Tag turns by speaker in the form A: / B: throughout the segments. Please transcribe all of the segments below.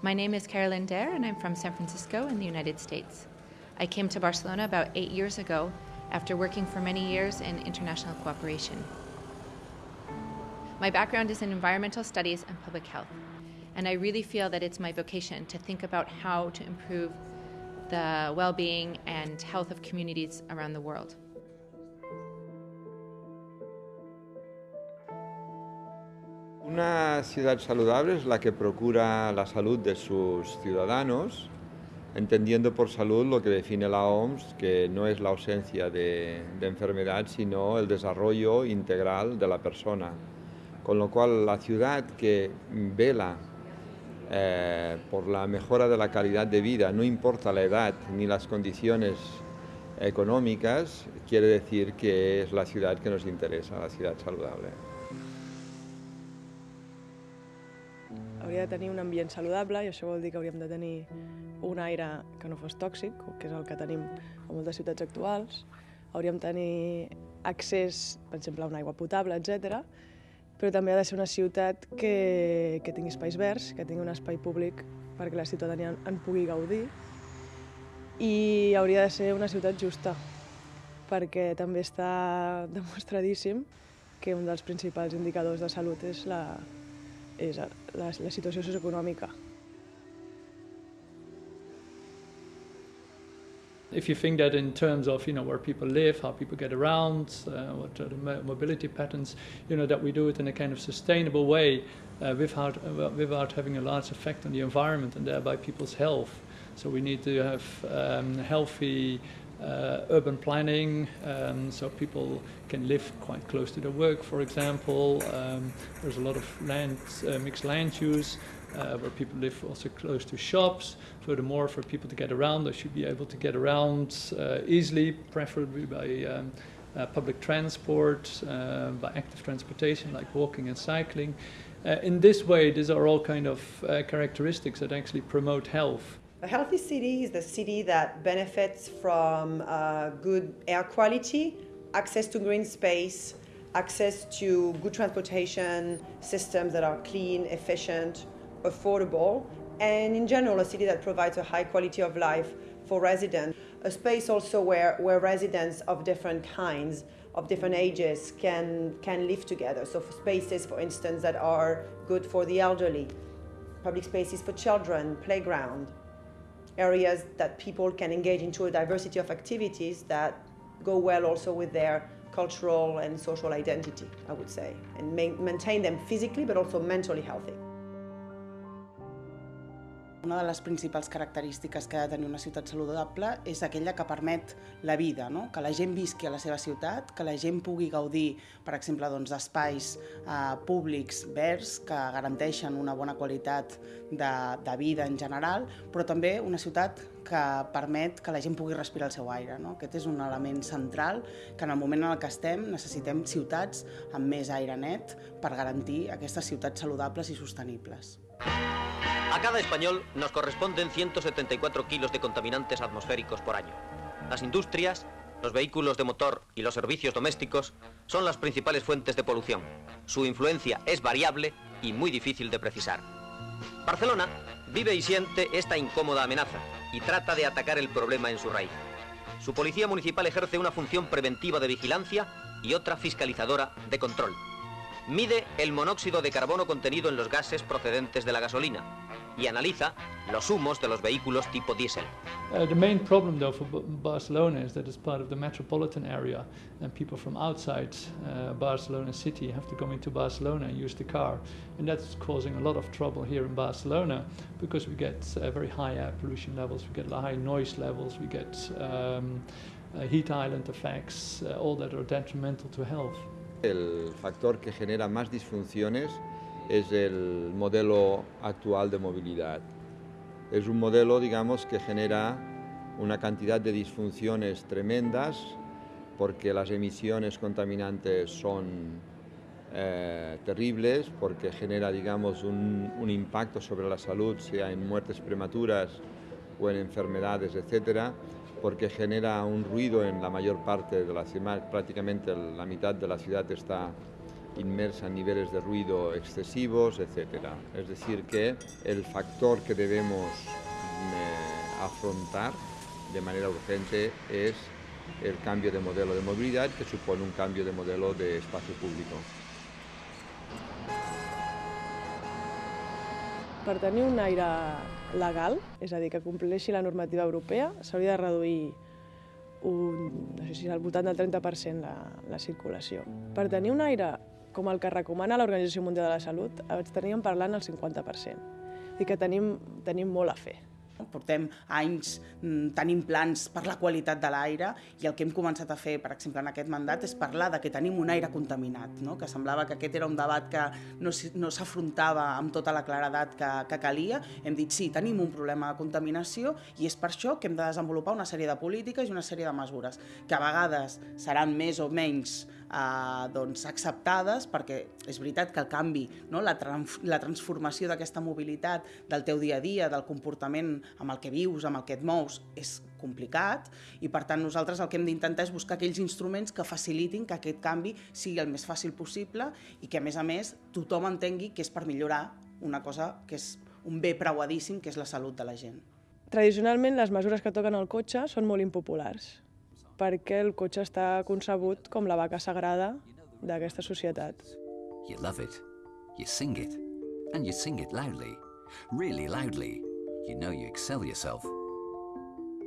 A: My name is Carolyn Dare, and I'm from San Francisco in the United States. I came to Barcelona about eight years ago after working for many years in international cooperation. My background is in environmental studies and public health, and I really feel that it's my vocation to think about how to improve the well being and health of communities around the world.
B: Una ciudad saludable es la que procura la salud de sus ciudadanos, entendiendo por salud lo que define la OMS, que no es la ausencia de, enfermedad, sino el desarrollo integral de la persona. Con lo cual, la ciudad que vela eh, por la mejora de la calidad de vida, no importa la edad ni las condiciones econòmiques, quiere decir que es la ciudad que nos interesa, la ciudad saludable.
C: Hauria de tenir un ambient saludable i això vol dir que hauríem de tenir un aire que no fos tòxic, que és el que tenim a moltes ciutats actuals. Hauríem de tenir accés, per exemple, a una aigua potable, etc. Però també ha de ser una ciutat que, que tingui espais verds, que tingui un espai públic perquè la ciutadania en pugui gaudir i hauria de ser una ciutat justa, perquè també està demostradíssim que un dels principals indicadors de salut és la, la, la socioeconòmica.
D: If you think that in terms of you know where people live, how people get around, uh, what are the mobility patterns, you know that we do it in a kind of sustainable way, uh, without uh, without having a large effect on the environment and thereby people's health. So we need to have um, healthy uh, urban planning, um, so people can live quite close to their work, for example. Um, there's a lot of land, uh, mixed land use, uh, where people live also close to shops. Furthermore, for people to get around, they should be able to get around uh, easily, preferably by um, uh, public transport, uh, by active transportation like walking and cycling. in this way, these are all kind of characteristics that actually promote health.
E: A healthy city is the city that benefits from uh, good air quality, access to green space, access to good transportation systems that are clean, efficient, affordable, and in general a city that provides a high quality of life for residents. A space also where, where residents of different kinds, of different ages can, can live together. So for spaces, for instance, that are good for the elderly, public spaces for children, playground, areas that people can engage into a diversity of activities that go well also with their cultural and social identity, I would say, and ma maintain them physically but also mentally healthy.
F: Una de les principals característiques que ha de tenir una ciutat saludable és aquella que permet la vida, no? que la gent visqui a la seva ciutat, que la gent pugui gaudir, per exemple, doncs, d'espais doncs, eh, públics verds que garanteixen una bona qualitat de, de vida en general, però també una ciutat que permet que la gent pugui respirar el seu aire. No? Aquest és un element central que en el moment en el que estem necessitem ciutats amb més aire net per garantir aquestes ciutats saludables i sostenibles.
G: A cada español nos corresponden 174 kilos de contaminantes atmosféricos por año. Las industrias, los vehículos de motor y los servicios domésticos son las principales fuentes de polución. Su influencia es variable y muy difícil de precisar. Barcelona vive y siente esta incómoda amenaza y trata de atacar el problema en su raíz. Su policía municipal ejerce una función preventiva de vigilancia y otra fiscalizadora de control. Mide el monóxido de carbono contenido en los gases procedentes de la gasolina y analiza los humos de los vehículos tipo diésel.
D: Uh, the main problem though for Barcelona is that it's part of the metropolitan area and people from outside uh, Barcelona city have to come into Barcelona and use the car and that's causing a lot of trouble here in Barcelona because we get uh, very high air pollution levels, we get high noise levels, we get um, uh, heat island effects, uh, all that are detrimental to health.
B: El factor que genera más disfunciones es el modelo actual de movilidad. Es un modelo, digamos, que genera una cantidad de disfunciones tremendas porque las emisiones contaminantes son eh, terribles, porque genera, digamos, un, un, impacto sobre la salud, sea en muertes prematuras o en enfermedades, etcétera, porque genera un ruido en la mayor parte de la ciudad, prácticamente la mitad de la ciudad está inmersa en niveles de ruido excesivos, etc. Es decir, que el factor que debemos eh, afrontar de manera urgente es el cambio de modelo de movilidad que supone un cambio de modelo de espacio público.
C: Per tenir un aire legal, és a dir, que compleixi la normativa europea, s'hauria de reduir un, no sé si al voltant del 30% la, la circulació. Per tenir un aire com el que recomana l'Organització Mundial de la Salut, estaríem parlant el 50%. I que tenim, tenim molt a fer.
F: Portem anys mm, tenint plans per la qualitat de l'aire i el que hem començat a fer, per exemple, en aquest mandat és parlar de que tenim un aire contaminat, no? que semblava que aquest era un debat que no, no s'afrontava amb tota la claredat que, que calia. Hem dit sí, tenim un problema de contaminació i és per això que hem de desenvolupar una sèrie de polítiques i una sèrie de mesures que a vegades seran més o menys eh, doncs, acceptades, perquè és veritat que el canvi, no? la, trans la transformació d'aquesta mobilitat del teu dia a dia, del comportament amb el que vius, amb el que et mous, és complicat i per tant nosaltres el que hem d'intentar és buscar aquells instruments que facilitin que aquest canvi sigui el més fàcil possible i que a més a més tothom entengui que és per millorar una cosa que és un bé preuadíssim que és la salut de la gent.
C: Tradicionalment les mesures que toquen al cotxe són molt impopulars perquè el cotxe està concebut com la vaca sagrada d'aquesta societat.
H: You love it, you sing it, and you sing it loudly, really loudly. You know you excel yourself.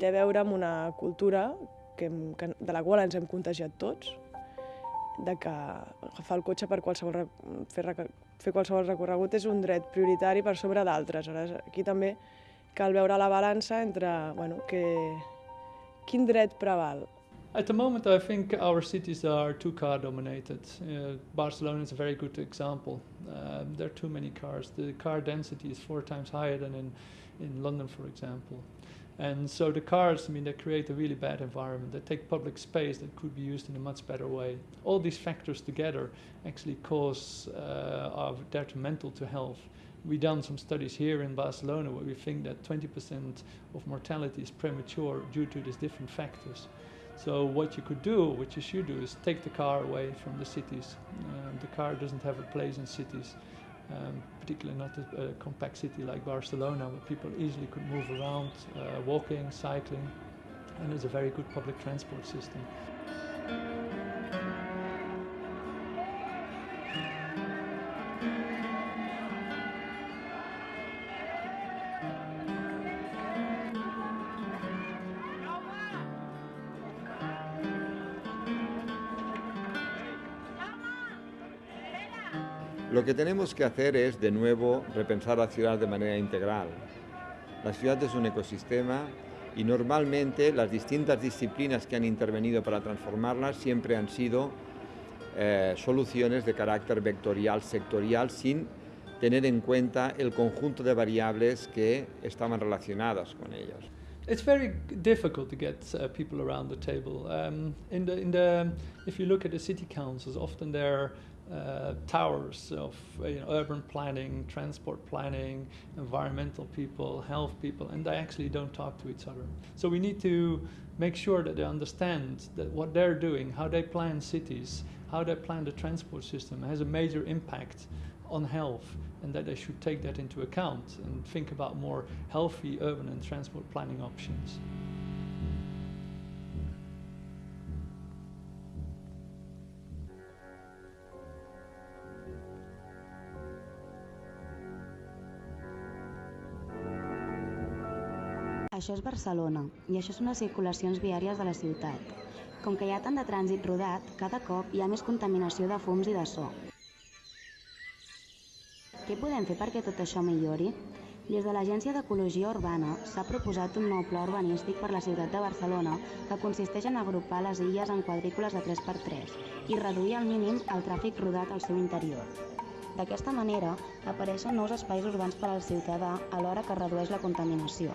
C: Té a veure amb una cultura que, que, de la qual ens hem contagiat tots, de que agafar el cotxe per qualsevol, fer, fer qualsevol recorregut és un dret prioritari per sobre d'altres. Aquí també cal veure la balança entre bueno, que, quin dret preval,
D: At the moment, I think our cities are too car dominated. Uh, Barcelona is a very good example. Um, there are too many cars. The car density is four times higher than in, in London, for example. And so the cars, I mean, they create a really bad environment. They take public space that could be used in a much better way. All these factors together actually cause uh, are detrimental to health. We've done some studies here in Barcelona where we think that 20% of mortality is premature due to these different factors. So what you could do, what you should do, is take the car away from the cities. Uh, the car doesn't have a place in cities, um, particularly not a, a, compact city like Barcelona, where people easily could move around, uh, walking, cycling, and there's a very good public transport system.
B: Lo que tenemos que hacer es, de nuevo, repensar la ciudad de manera integral. La ciudad es un ecosistema y normalmente las distintas disciplinas que han intervenido para transformarla siempre han sido eh, soluciones de carácter vectorial, sectorial, sin tener en cuenta el conjunto de variables que estaban relacionadas con ellas.
D: It's very difficult to get uh, people around the table. Um, in the, in the, if you look at the city councils, often they're uh, towers of you know, urban planning, transport planning, environmental people, health people, and they actually don't talk to each other. So we need to make sure that they understand that what they're doing, how they plan cities, how they plan the transport system has a major impact on health and that they should take that into account and think about more healthy urban and transport planning options.
I: Això és Barcelona i això són les circulacions viàries de la ciutat. Com que hi ha tant de trànsit rodat, cada cop hi ha més contaminació de fums i de so. Què podem fer perquè tot això millori? Des de l'Agència d'Ecologia Urbana s'ha proposat un nou pla urbanístic per la ciutat de Barcelona que consisteix en agrupar les illes en quadrícules de 3x3 i reduir al mínim el tràfic rodat al seu interior. D'aquesta manera, apareixen nous espais urbans per al ciutadà alhora que redueix la contaminació.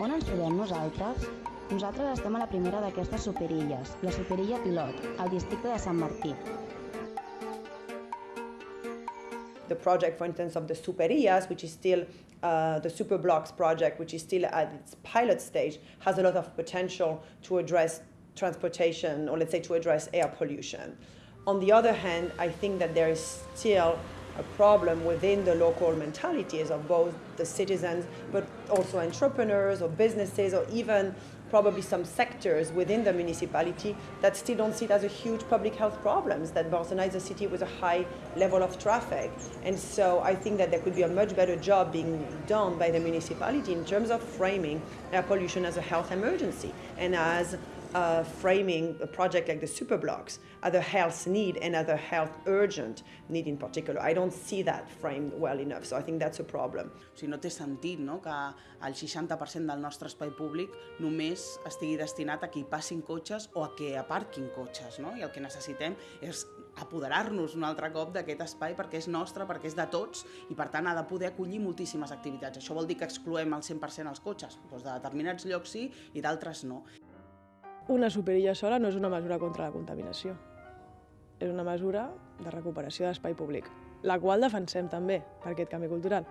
I: On ens trobem nosaltres? Nosaltres estem a la primera d'aquestes superilles, la superilla Pilot, al districte de Sant Martí.
E: The project, for instance, of the superillas, which is still uh, the Superblocks project, which is still at its pilot stage, has a lot of potential to address transportation or let's say to address air pollution. On the other hand, I think that there is still a problem within the local mentalities of both the citizens, but also entrepreneurs or businesses or even probably some sectors within the municipality that still don't see it as a huge public health problems, that Barcelona is a city with a high level of traffic. And so I think that there could be a much better job being done by the municipality in terms of framing air pollution as a health emergency and as uh, framing a project like the superblocks as a health need and a health urgent need in particular. I don't see that framed well enough, so I think that's a problem.
F: O sigui, no té sentit no? que el 60% del nostre espai públic només estigui destinat a que hi passin cotxes o a que aparquin cotxes. No? I el que necessitem és apoderar-nos un altre cop d'aquest espai perquè és nostre, perquè és de tots i per tant ha de poder acollir moltíssimes activitats. Això vol dir que excloem al 100% els cotxes? Doncs de determinats llocs sí i d'altres no.
C: Una superilla sola no és una mesura contra la contaminació. És una mesura de recuperació d'espai públic, la qual defensem també per aquest canvi cultural.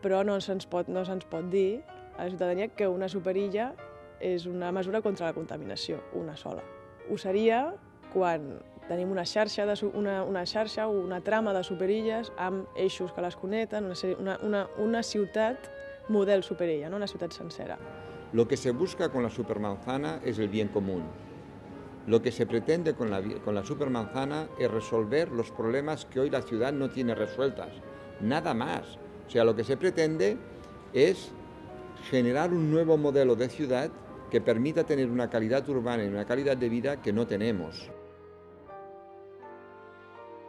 C: Però no se'ns pot, no se'ns pot dir a la ciutadania que una superilla és una mesura contra la contaminació, una sola. Ho seria quan tenim una xarxa, de, una, una xarxa o una trama de superilles amb eixos que les connecten, una, una, una ciutat model superilla, no? una ciutat sencera.
B: Lo que se busca con la supermanzana es el bien común. Lo que se pretende con la, supermanzana es resolver los problemas que hoy la ciudad no tiene resueltas. Nada más. O sea, lo que se pretende es generar un nuevo modelo de ciudad que permita tener una calidad urbana y una calidad de vida que no tenemos.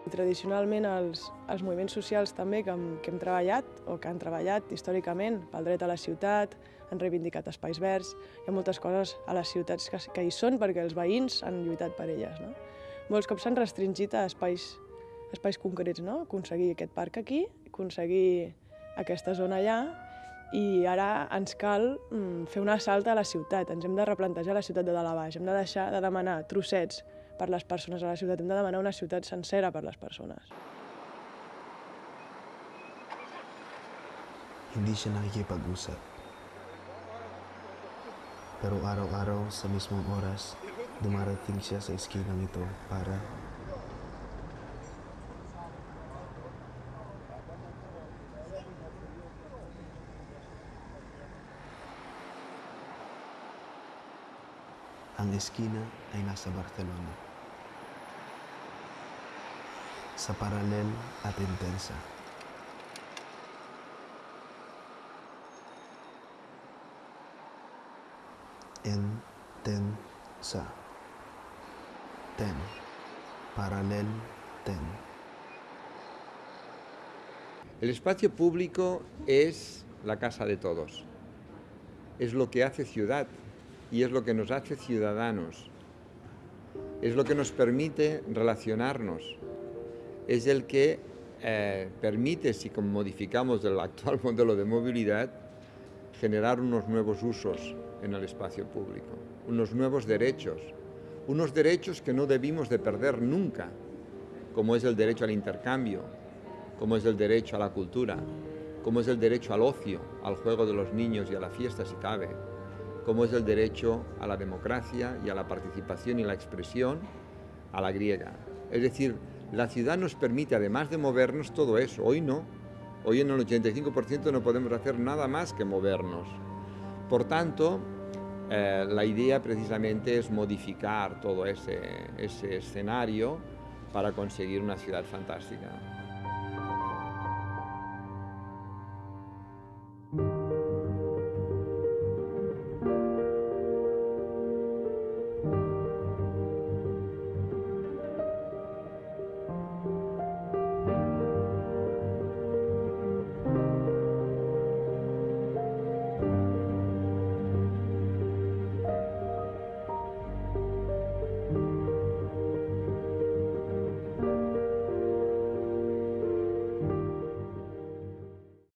C: Tradicionalment els, els moviments socials també que hem, que hem treballat o que han treballat històricament pel dret a la ciutat, han reivindicat espais verds, hi ha moltes coses a les ciutats que, que hi són perquè els veïns han lluitat per elles. No? Molts cops s'han restringit a espais, espais concrets, no? aconseguir aquest parc aquí, aconseguir aquesta zona allà, i ara ens cal mm, fer una salta a la ciutat, ens hem de replantejar la ciutat de dalt a baix, hem de deixar de demanar trossets per les persones a la ciutat, hem de demanar una ciutat sencera per les persones.
J: Hindi siya nakikipag-usap. Pero araw-araw sa mismong oras, dumarating siya sa eskinang ito para Ang eskina ay nasa Barcelona. Sa paralel at intensa. Intensa. Ten. Paralel ten.
B: El espacio público es la casa de todos. Es lo que hace ciudad y es lo que nos hace ciudadanos. Es lo que nos permite relacionarnos. Es el que eh, permite, si modificamos el actual modelo de movilidad, generar unos nuevos usos en el espacio público, unos nuevos derechos, unos derechos que no debimos de perder nunca, como es el derecho al intercambio, como es el derecho a la cultura, como es el derecho al ocio, al juego de los niños y a la fiesta si cabe, como es el derecho a la democracia y a la participación y la expresión a la griega. Es decir, la ciudad nos permite, además de movernos, todo eso. Hoy no. Hoy en el 85% no podemos hacer nada más que movernos. Por tanto, eh, la idea precisamente es modificar todo ese, ese escenario para conseguir una ciudad fantástica.